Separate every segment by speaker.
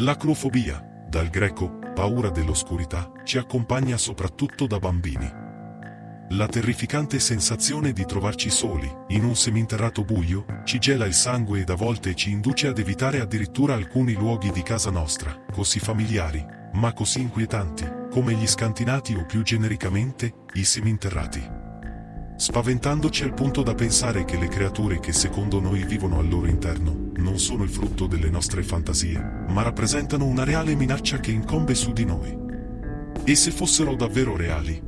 Speaker 1: L'acrofobia, dal greco paura dell'oscurità, ci accompagna soprattutto da bambini. La terrificante sensazione di trovarci soli, in un seminterrato buio, ci gela il sangue ed a volte ci induce ad evitare addirittura alcuni luoghi di casa nostra, così familiari, ma così inquietanti, come gli scantinati o più genericamente, i seminterrati spaventandoci al punto da pensare che le creature che secondo noi vivono al loro interno non sono il frutto delle nostre fantasie, ma rappresentano una reale minaccia che incombe su di noi. E se fossero davvero reali?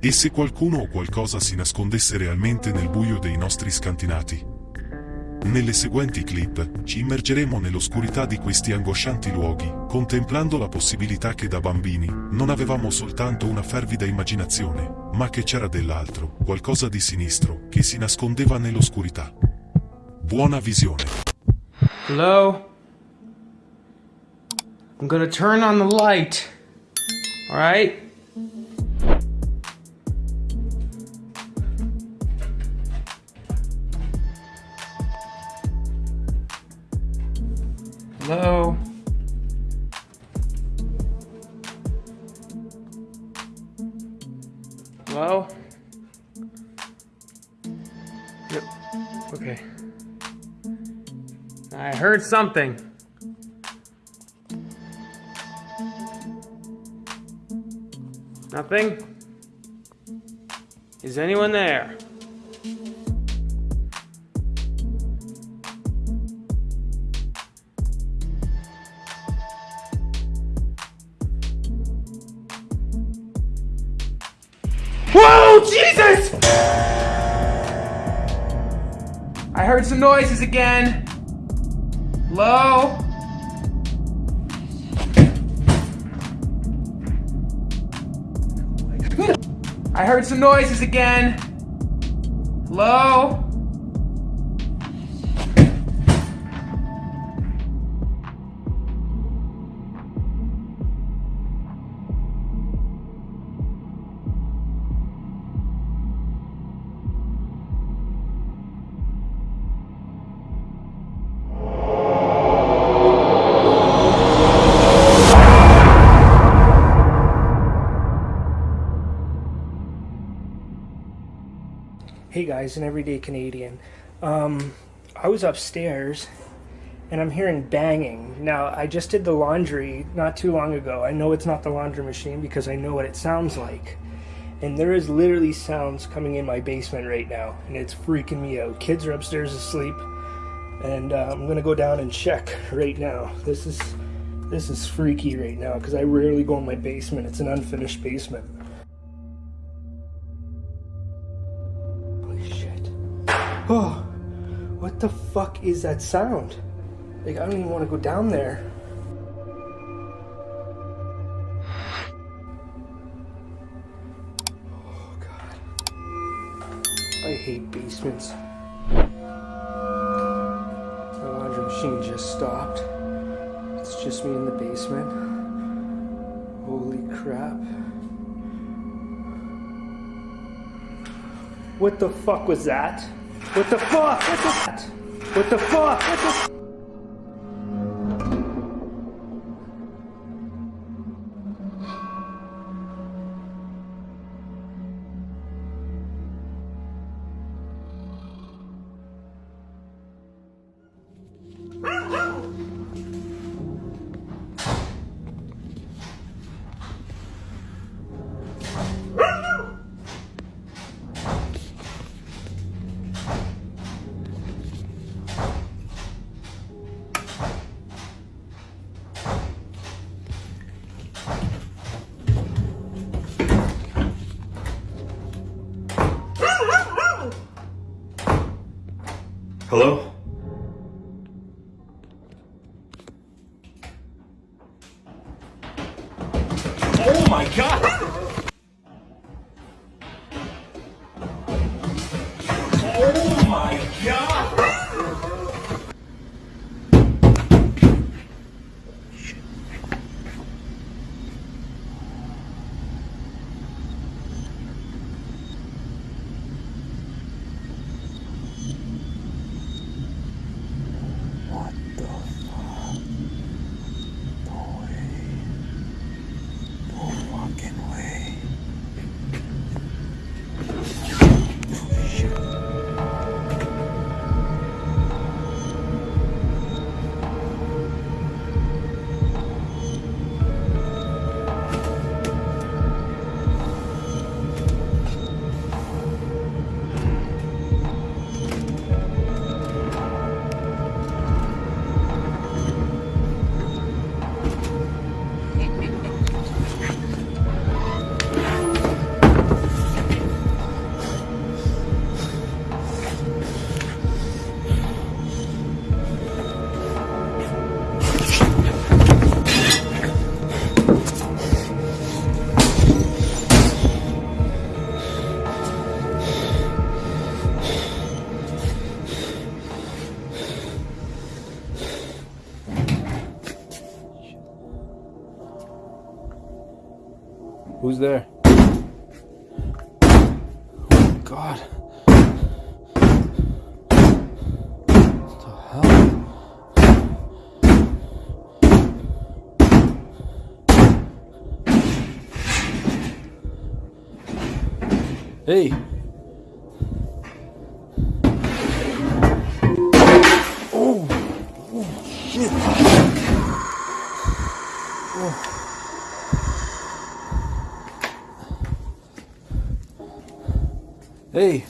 Speaker 1: E se qualcuno o qualcosa si nascondesse realmente nel buio dei nostri scantinati? Nelle seguenti clip ci immergeremo nell'oscurità di questi angoscianti luoghi, contemplando la possibilità che da bambini non avevamo soltanto una fervida immaginazione, ma che c'era dell'altro, qualcosa di sinistro, che si nascondeva nell'oscurità. Buona visione.
Speaker 2: Hello? I'm gonna turn on the light. Alright? Hello? Hello? Yep. Okay. I heard something. Nothing? Is anyone there? Whoa, Jesus! I heard some noises again. Hello? I heard some noises again. Hello?
Speaker 3: Hey guys, an everyday Canadian. Um, I was upstairs and I'm hearing banging. Now, I just did the laundry not too long ago. I know it's not the laundry machine because I know what it sounds like. And there is literally sounds coming in my basement right now, and it's freaking me out. Kids are upstairs asleep, and uh, I'm gonna go down and check right now. This is this is freaky right now because I rarely go in my basement. It's an unfinished basement. Oh, what the fuck is that sound? Like, I don't even want to go down there. Oh, God. I hate basements. The laundry machine just stopped. It's just me in the basement. Holy crap. What the fuck was that? What the fuck? What the fuck? What the fuck? What the
Speaker 4: Hello?
Speaker 5: Who's there? Oh God. What the hell? Hey. Hey.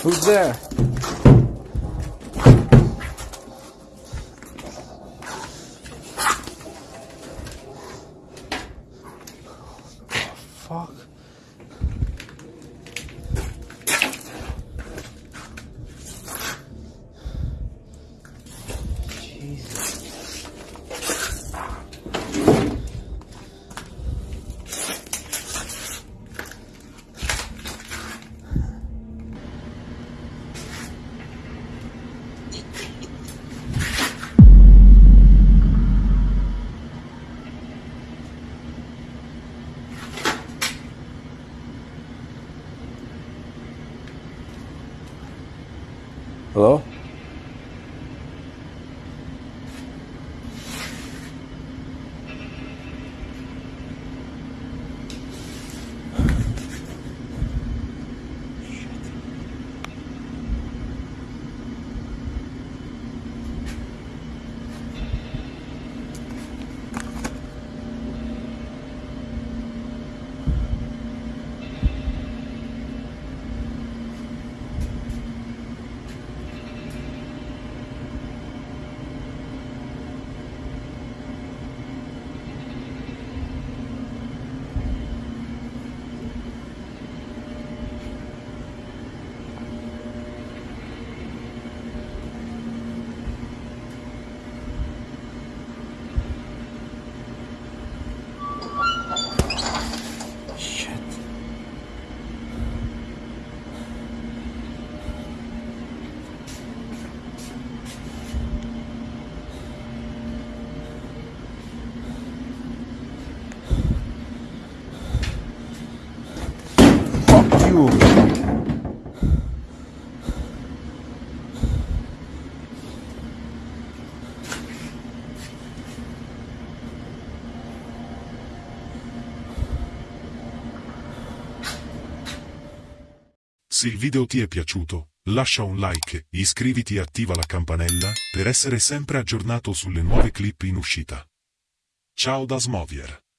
Speaker 5: Who's there? Fuck. Hello? You.
Speaker 1: Se il video ti è piaciuto, lascia un like, iscriviti e attiva la campanella per essere sempre aggiornato sulle nuove clip in uscita. Ciao da Smovier.